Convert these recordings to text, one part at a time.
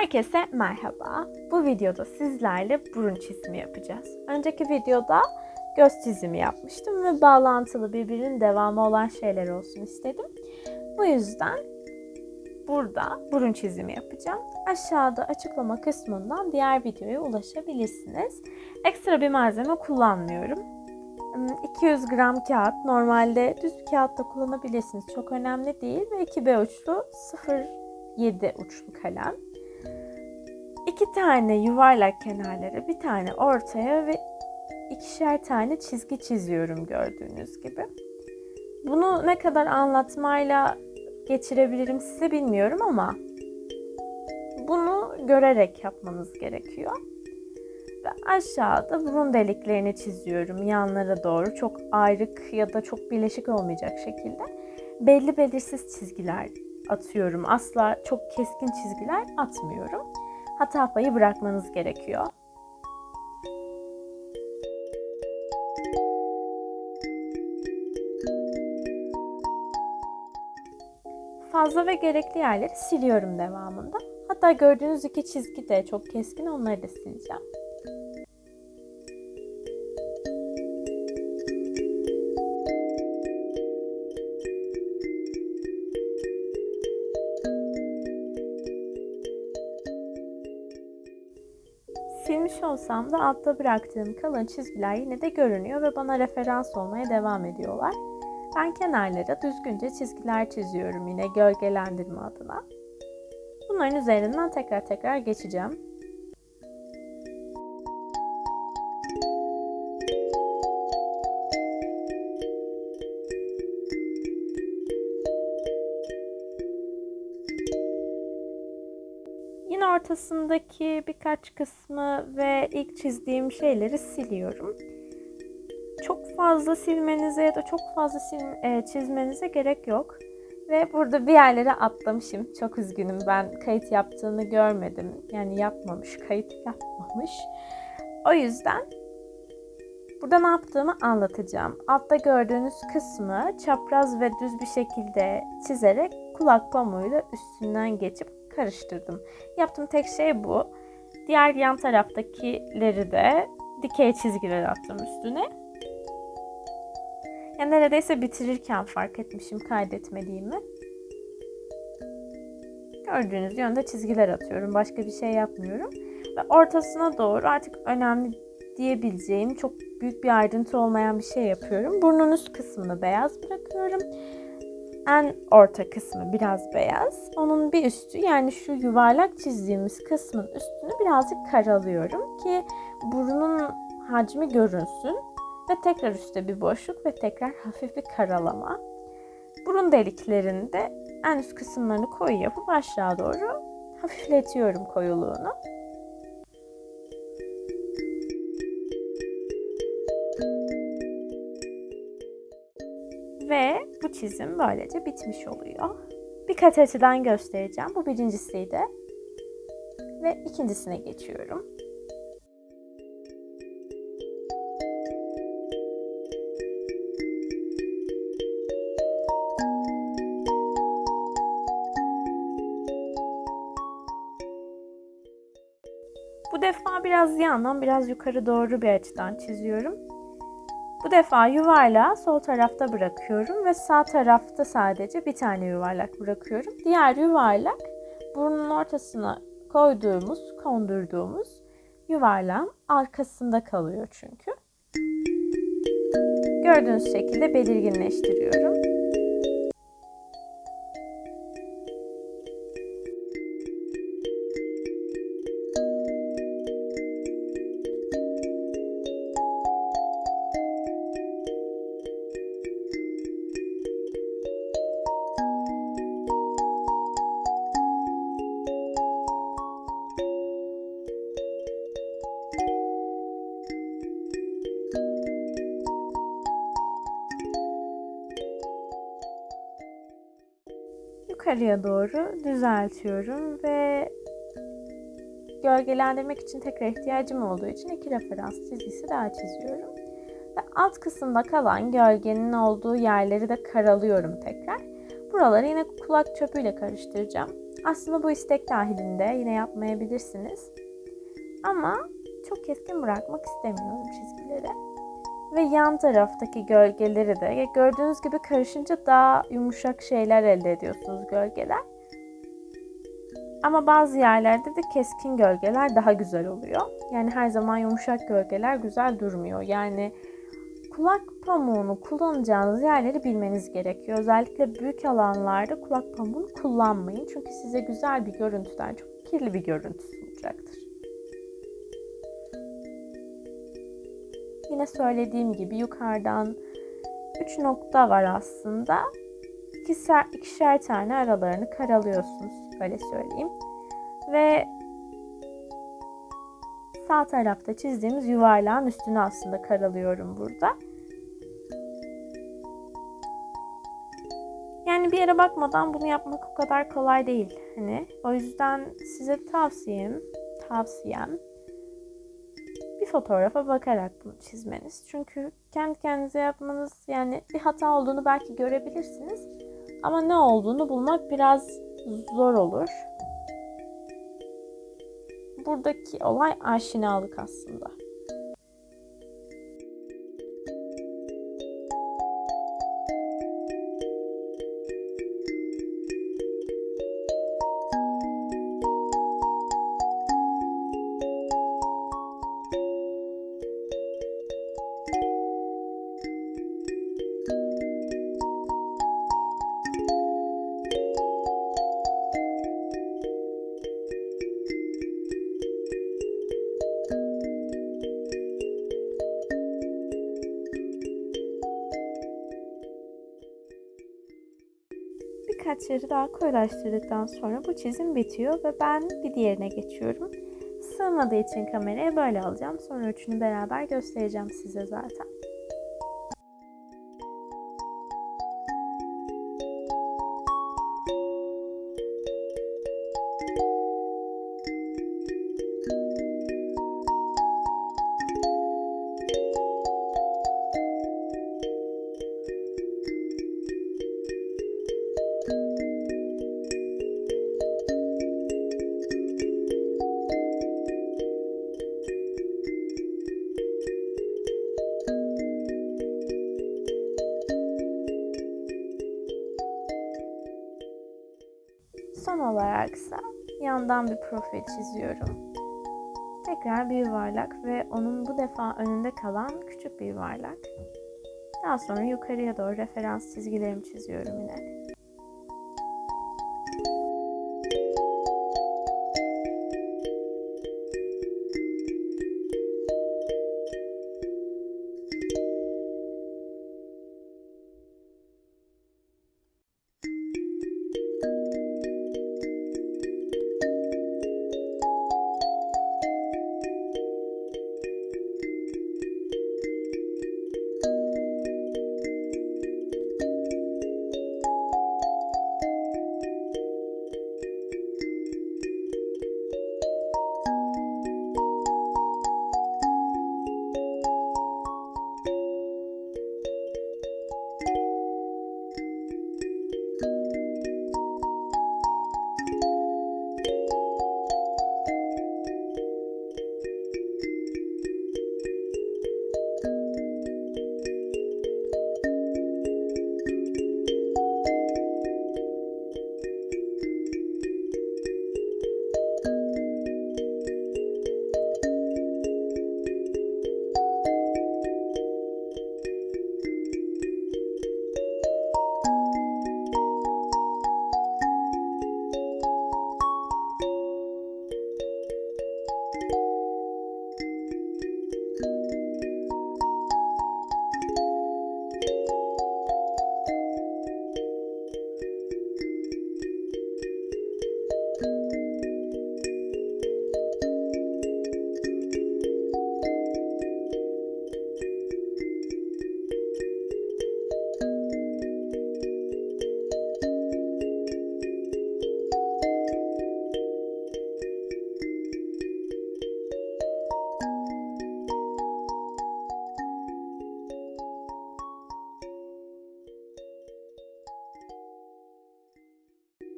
Herkese merhaba. Bu videoda sizlerle burun çizimi yapacağız. Önceki videoda göz çizimi yapmıştım ve bağlantılı birbirinin devamı olan şeyler olsun istedim. Bu yüzden burada burun çizimi yapacağım. Aşağıda açıklama kısmından diğer videoya ulaşabilirsiniz. Ekstra bir malzeme kullanmıyorum. 200 hmm, gram kağıt. Normalde düz bir kağıt da kullanabilirsiniz. Çok önemli değil. Ve 2B uçlu 0.7 uçlu kalem. İki tane yuvarlak kenarlara, bir tane ortaya ve ikişer tane çizgi çiziyorum gördüğünüz gibi. Bunu ne kadar anlatmayla geçirebilirim size bilmiyorum ama bunu görerek yapmanız gerekiyor. Ve aşağıda burun deliklerini çiziyorum yanlara doğru. Çok ayrık ya da çok birleşik olmayacak şekilde. Belli belirsiz çizgiler atıyorum. Asla çok keskin çizgiler atmıyorum hata payı bırakmanız gerekiyor. Fazla ve gerekli yerleri siliyorum devamında. Hatta gördüğünüz iki çizgi de çok keskin onları da sileceğim. Olsam da altta bıraktığım kalın çizgiler yine de görünüyor ve bana referans olmaya devam ediyorlar. Ben kenarlara düzgünce çizgiler çiziyorum yine gölgelendirme adına. Bunların üzerinden tekrar tekrar geçeceğim. Ortasındaki birkaç kısmı ve ilk çizdiğim şeyleri siliyorum. Çok fazla silmenize ya da çok fazla e, çizmenize gerek yok. Ve burada bir yerlere atlamışım. Çok üzgünüm. Ben kayıt yaptığını görmedim. Yani yapmamış, kayıt yapmamış. O yüzden burada ne yaptığımı anlatacağım. Altta gördüğünüz kısmı çapraz ve düz bir şekilde çizerek kulak pamuğuyla üstünden geçip karıştırdım. Yaptığım tek şey bu. Diğer yan taraftakileri de dikey çizgiler attım üstüne. Yani neredeyse bitirirken fark etmişim kaydetmediğimi. Gördüğünüz yönde çizgiler atıyorum. Başka bir şey yapmıyorum. Ve ortasına doğru artık önemli diyebileceğim çok büyük bir ayrıntı olmayan bir şey yapıyorum. Burnun üst kısmını beyaz bırakıyorum en orta kısmı biraz beyaz. Onun bir üstü yani şu yuvarlak çizdiğimiz kısmın üstünü birazcık karalıyorum ki burunun hacmi görünsün. Ve tekrar üstte bir boşluk ve tekrar hafif bir karalama. Burun deliklerinde en üst kısımlarını koyu yapıp aşağı doğru hafifletiyorum koyuluğunu. Ve bu çizim böylece bitmiş oluyor. Birkaç açıdan göstereceğim. Bu birincisiydi. Ve ikincisine geçiyorum. Bu defa biraz yandan biraz yukarı doğru bir açıdan çiziyorum. Bu defa yuvarlağı sol tarafta bırakıyorum ve sağ tarafta sadece bir tane yuvarlak bırakıyorum. Diğer yuvarlak burnun ortasına koyduğumuz, kondurduğumuz yuvarlağın arkasında kalıyor çünkü. Gördüğünüz şekilde belirginleştiriyorum. Yukarıya doğru düzeltiyorum ve gölgelendirmek için tekrar ihtiyacım olduğu için iki referans çizgisi daha çiziyorum. Ve alt kısımda kalan gölgenin olduğu yerleri de karalıyorum tekrar. Buraları yine kulak çöpüyle karıştıracağım. Aslında bu istek dahilinde yine yapmayabilirsiniz. Ama çok keskin bırakmak istemiyorum çizgileri. Ve yan taraftaki gölgeleri de gördüğünüz gibi karışınca daha yumuşak şeyler elde ediyorsunuz gölgeler. Ama bazı yerlerde de keskin gölgeler daha güzel oluyor. Yani her zaman yumuşak gölgeler güzel durmuyor. Yani kulak pamuğunu kullanacağınız yerleri bilmeniz gerekiyor. Özellikle büyük alanlarda kulak pamuğunu kullanmayın. Çünkü size güzel bir görüntüden çok kirli bir görüntü sunacaktır. Yine söylediğim gibi yukarıdan 3 nokta var aslında. İkişer, ikişer tane aralarını karalıyorsunuz. Öyle söyleyeyim. Ve sağ tarafta çizdiğimiz yuvarlağın üstüne aslında karalıyorum burada. Yani bir yere bakmadan bunu yapmak o kadar kolay değil. Hani o yüzden size tavsiyem, tavsiyem bir fotoğrafa bakarak bunu çizmeniz. Çünkü kendi kendinize yapmanız yani bir hata olduğunu belki görebilirsiniz. Ama ne olduğunu bulmak biraz zor olur. Buradaki olay aşinalık aslında. Yeri daha koyulaştırdıktan sonra bu çizim bitiyor ve ben bir diğerine geçiyorum. Sığmadığı için kameraya böyle alacağım. Sonra üçünü beraber göstereceğim size zaten. Olaraksa yandan bir profil çiziyorum. Tekrar bir yuvarlak ve onun bu defa önünde kalan küçük bir yuvarlak. Daha sonra yukarıya doğru referans çizgilerimi çiziyorum yine.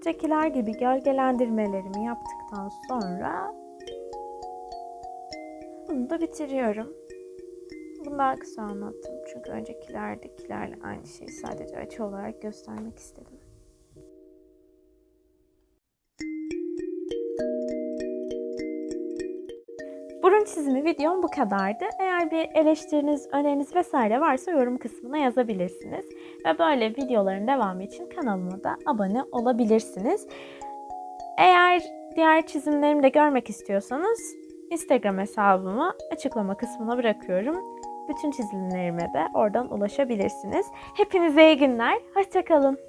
Üsttekiler gibi gölgelendirmelerimi yaptıktan sonra bunu da bitiriyorum. Bunu daha kısa anlattım. Çünkü öncekilerdekilerle aynı şeyi sadece açı olarak göstermek istedim. Burun çizimi videom bu kadardı. Eğer bir eleştiriniz, öneriniz vesaire varsa yorum kısmına yazabilirsiniz. Ve böyle videoların devamı için kanalıma da abone olabilirsiniz. Eğer diğer çizimlerimi de görmek istiyorsanız Instagram hesabımı açıklama kısmına bırakıyorum. Bütün çizimlerime de oradan ulaşabilirsiniz. Hepinize iyi günler. Hoşçakalın.